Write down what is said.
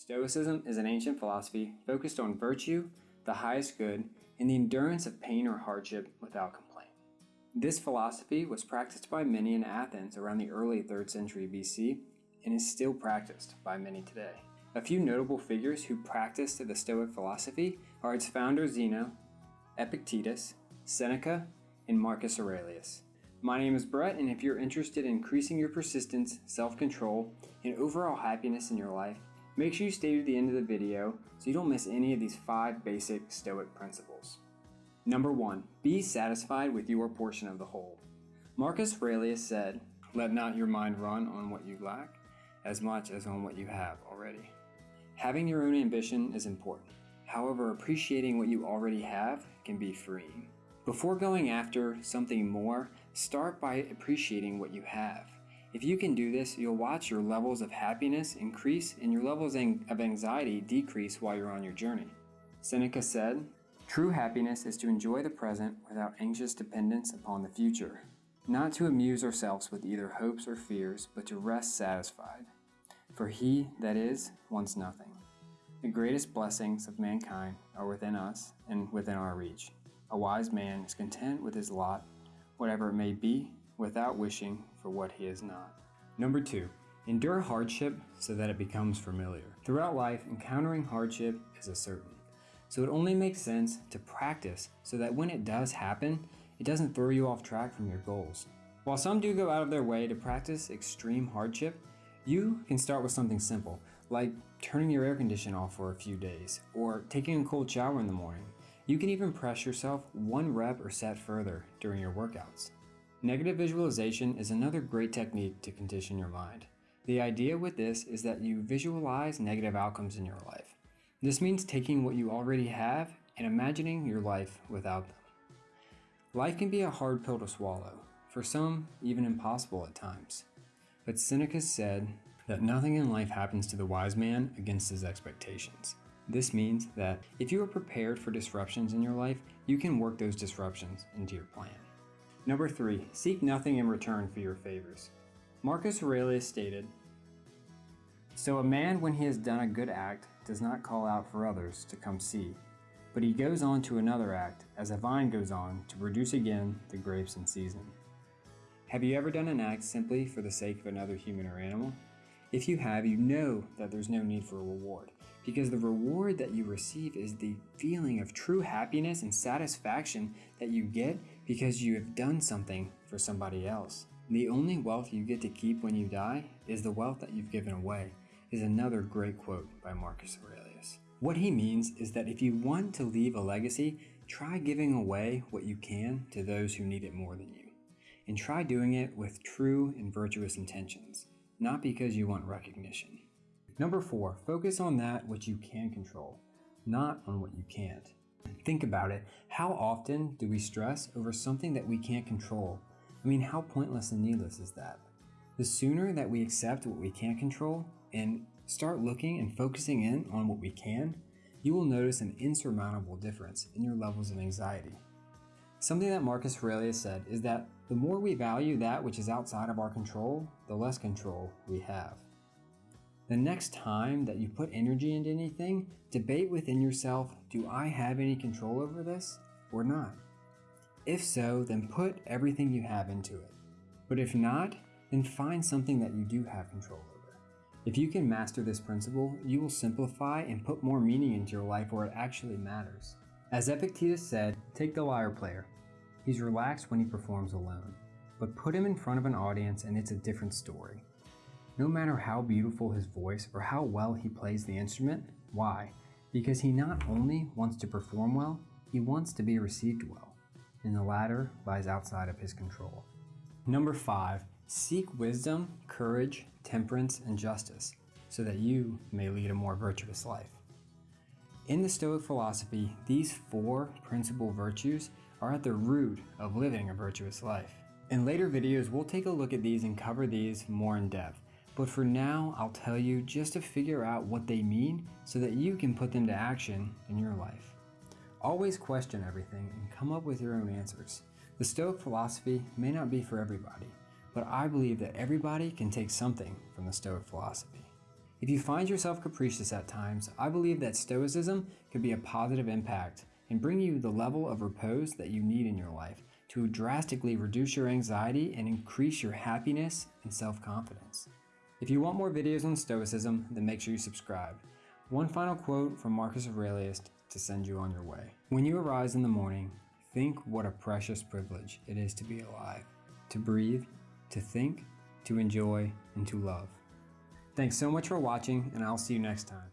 Stoicism is an ancient philosophy focused on virtue, the highest good, and the endurance of pain or hardship without complaint. This philosophy was practiced by many in Athens around the early 3rd century BC and is still practiced by many today. A few notable figures who practiced the Stoic philosophy are its founder Zeno, Epictetus, Seneca, and Marcus Aurelius. My name is Brett, and if you're interested in increasing your persistence, self-control, and overall happiness in your life, Make sure you stay to the end of the video so you don't miss any of these five basic Stoic principles. Number one, be satisfied with your portion of the whole. Marcus Aurelius said, let not your mind run on what you lack as much as on what you have already. Having your own ambition is important. However, appreciating what you already have can be freeing. Before going after something more, start by appreciating what you have. If you can do this, you'll watch your levels of happiness increase and your levels of anxiety decrease while you're on your journey. Seneca said, True happiness is to enjoy the present without anxious dependence upon the future, not to amuse ourselves with either hopes or fears, but to rest satisfied. For he, that is, wants nothing. The greatest blessings of mankind are within us and within our reach. A wise man is content with his lot, whatever it may be, without wishing for what he is not. Number two, endure hardship so that it becomes familiar. Throughout life, encountering hardship is a certain. So it only makes sense to practice so that when it does happen, it doesn't throw you off track from your goals. While some do go out of their way to practice extreme hardship, you can start with something simple, like turning your air conditioner off for a few days, or taking a cold shower in the morning. You can even press yourself one rep or set further during your workouts. Negative visualization is another great technique to condition your mind. The idea with this is that you visualize negative outcomes in your life. This means taking what you already have and imagining your life without them. Life can be a hard pill to swallow, for some even impossible at times. But Seneca said that nothing in life happens to the wise man against his expectations. This means that if you are prepared for disruptions in your life, you can work those disruptions into your plan. Number three, seek nothing in return for your favors. Marcus Aurelius stated, So a man when he has done a good act does not call out for others to come see, but he goes on to another act as a vine goes on to produce again the grapes in season. Have you ever done an act simply for the sake of another human or animal? If you have, you know that there's no need for a reward, because the reward that you receive is the feeling of true happiness and satisfaction that you get because you have done something for somebody else. The only wealth you get to keep when you die is the wealth that you've given away, is another great quote by Marcus Aurelius. What he means is that if you want to leave a legacy, try giving away what you can to those who need it more than you. And try doing it with true and virtuous intentions not because you want recognition. Number four, focus on that which you can control, not on what you can't. Think about it. How often do we stress over something that we can't control? I mean, how pointless and needless is that? The sooner that we accept what we can't control and start looking and focusing in on what we can, you will notice an insurmountable difference in your levels of anxiety. Something that Marcus Aurelius said is that the more we value that which is outside of our control, the less control we have. The next time that you put energy into anything, debate within yourself, do I have any control over this or not? If so, then put everything you have into it. But if not, then find something that you do have control over. If you can master this principle, you will simplify and put more meaning into your life where it actually matters. As Epictetus said, take the lyre player. He's relaxed when he performs alone, but put him in front of an audience and it's a different story. No matter how beautiful his voice or how well he plays the instrument, why? Because he not only wants to perform well, he wants to be received well, and the latter lies outside of his control. Number 5. Seek wisdom, courage, temperance, and justice, so that you may lead a more virtuous life. In the Stoic philosophy, these four principal virtues are at the root of living a virtuous life. In later videos, we'll take a look at these and cover these more in depth. But for now, I'll tell you just to figure out what they mean so that you can put them to action in your life. Always question everything and come up with your own answers. The Stoic philosophy may not be for everybody, but I believe that everybody can take something from the Stoic philosophy. If you find yourself capricious at times, I believe that Stoicism could be a positive impact and bring you the level of repose that you need in your life to drastically reduce your anxiety and increase your happiness and self confidence. If you want more videos on Stoicism, then make sure you subscribe. One final quote from Marcus Aurelius to send you on your way. When you arise in the morning, think what a precious privilege it is to be alive, to breathe, to think, to enjoy, and to love. Thanks so much for watching, and I'll see you next time.